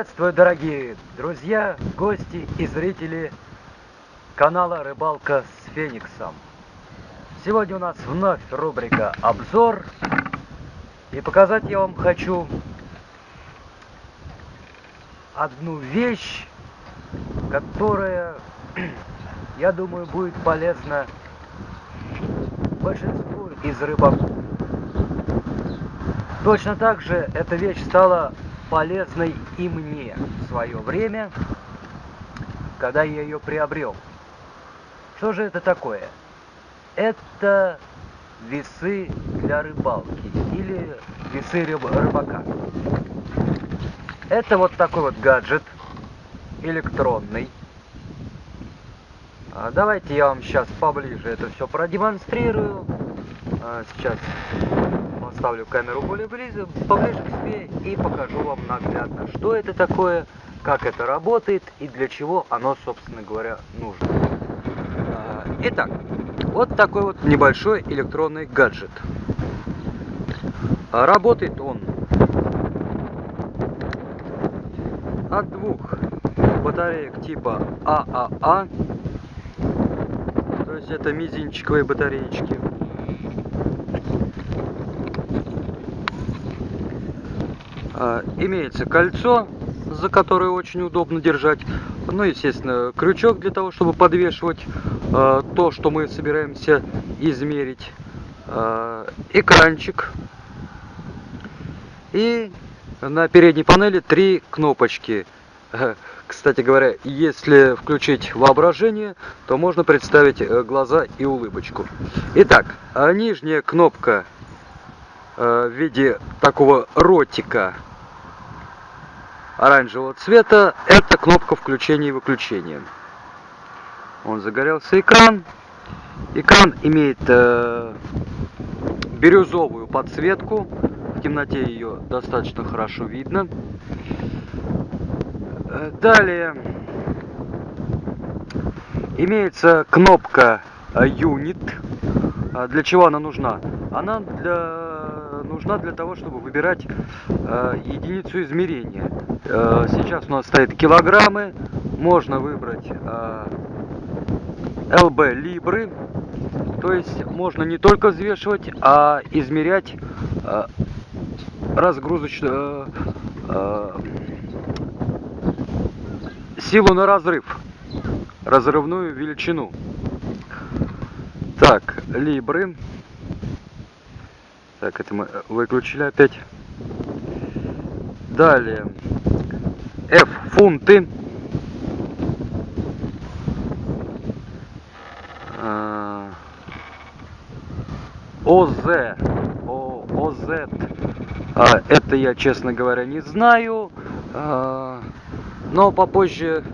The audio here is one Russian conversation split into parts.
Приветствую, дорогие друзья, гости и зрители канала «Рыбалка с Фениксом». Сегодня у нас вновь рубрика «Обзор». И показать я вам хочу одну вещь, которая, я думаю, будет полезна большинству из рыбаков. Точно так же эта вещь стала полезной и мне в свое время, когда я ее приобрел. Что же это такое? Это весы для рыбалки или весы рыбака. Это вот такой вот гаджет электронный. А, давайте я вам сейчас поближе это все продемонстрирую. А, сейчас поставлю камеру более близко, поближе к себе и покажу вам наглядно, что это такое, как это работает и для чего оно, собственно говоря, нужно. А, итак, вот такой вот небольшой электронный гаджет. А, работает он от двух батареек типа ААА, то есть это мизинчиковые батареечки. Имеется кольцо, за которое очень удобно держать. Ну, естественно, крючок для того, чтобы подвешивать э, то, что мы собираемся измерить. Э, экранчик. И на передней панели три кнопочки. Кстати говоря, если включить воображение, то можно представить э, глаза и улыбочку. Итак, нижняя кнопка в виде такого ротика оранжевого цвета, это кнопка включения и выключения. Он загорелся экран. Экран имеет э, бирюзовую подсветку. В темноте ее достаточно хорошо видно. Далее имеется кнопка Unit. А для чего она нужна? Она для, нужна для того, чтобы выбирать э, единицу измерения. Э, сейчас у нас стоит килограммы. Можно выбрать э, LB Либры. То есть можно не только взвешивать, а измерять э, разгрузочную силу на разрыв, разрывную величину. Так, либры. Так, это мы выключили опять. Далее. F фунты. А, ОЗ. О, ОЗ. А, это я, честно говоря, не знаю. А, но попозже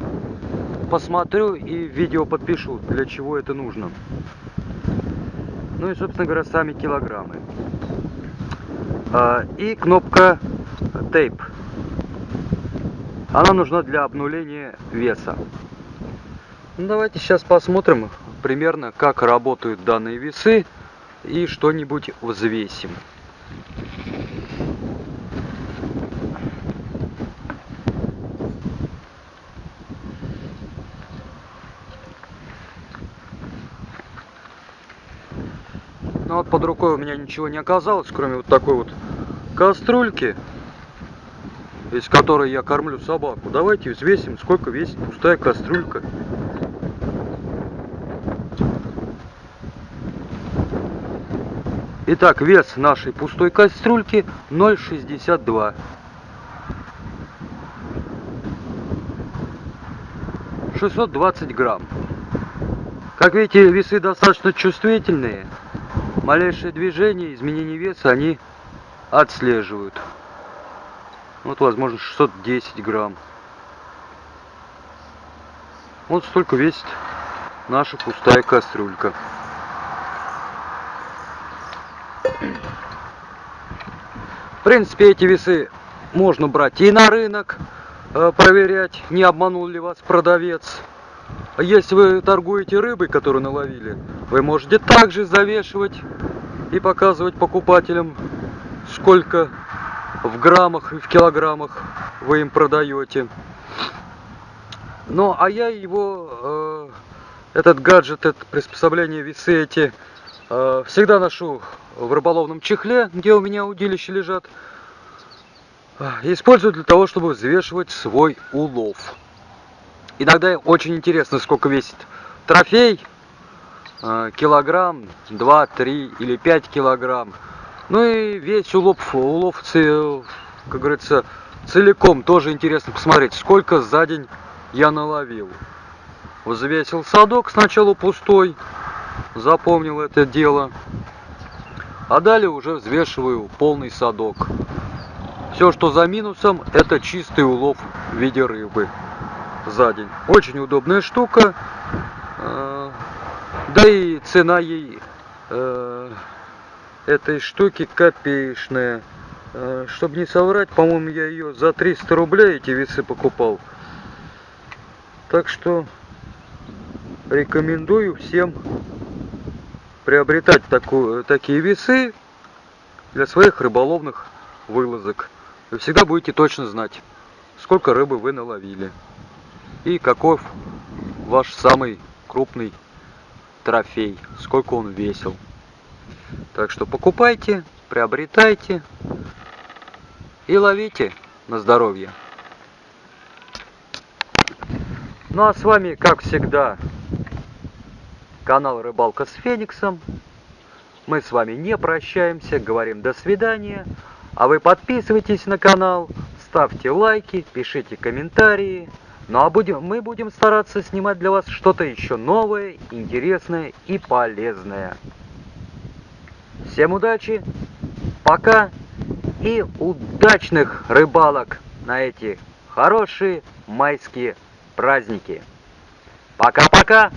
посмотрю и видео подпишу, для чего это нужно. Ну и, собственно говоря, сами килограммы. А, и кнопка тейп. Она нужна для обнуления веса. Ну, давайте сейчас посмотрим примерно, как работают данные весы и что-нибудь взвесим. Ну вот под рукой у меня ничего не оказалось, кроме вот такой вот кастрюльки, из которой я кормлю собаку. Давайте взвесим, сколько весит пустая кастрюлька. Итак, вес нашей пустой кастрюльки 0,62. Шестьсот двадцать грамм. Как видите, весы достаточно чувствительные малейшее движение, изменение веса они отслеживают. Вот, возможно, 610 грамм. Вот столько весит наша пустая кастрюлька. В принципе, эти весы можно брать и на рынок, э, проверять, не обманул ли вас продавец. Если вы торгуете рыбой, которую наловили, вы можете также завешивать и показывать покупателям, сколько в граммах и в килограммах вы им продаете. Ну, а я его, э, этот гаджет, это приспособление, весы эти, э, всегда ношу в рыболовном чехле, где у меня удилища лежат. Использую для того, чтобы взвешивать свой улов. Иногда очень интересно, сколько весит трофей. Э, килограмм, 2, 3 или 5 килограмм. Ну и весь улов, улов как говорится, целиком тоже интересно посмотреть, сколько за день я наловил. Взвесил садок сначала пустой, запомнил это дело. А далее уже взвешиваю полный садок. Все, что за минусом, это чистый улов в виде рыбы за день. Очень удобная штука. А, да и цена ей э, этой штуки копеечная. А, Чтобы не соврать, по-моему, я ее за 300 рублей эти весы покупал. Так что рекомендую всем приобретать такую, такие весы для своих рыболовных вылазок. Вы всегда будете точно знать, сколько рыбы вы наловили и каков ваш самый крупный трофей, сколько он весил. Так что покупайте, приобретайте и ловите на здоровье. Ну а с вами, как всегда, канал Рыбалка с Фениксом. Мы с вами не прощаемся, говорим до свидания. А вы подписывайтесь на канал, ставьте лайки, пишите комментарии. Ну а будем, мы будем стараться снимать для вас что-то еще новое, интересное и полезное. Всем удачи, пока и удачных рыбалок на эти хорошие майские праздники. Пока-пока!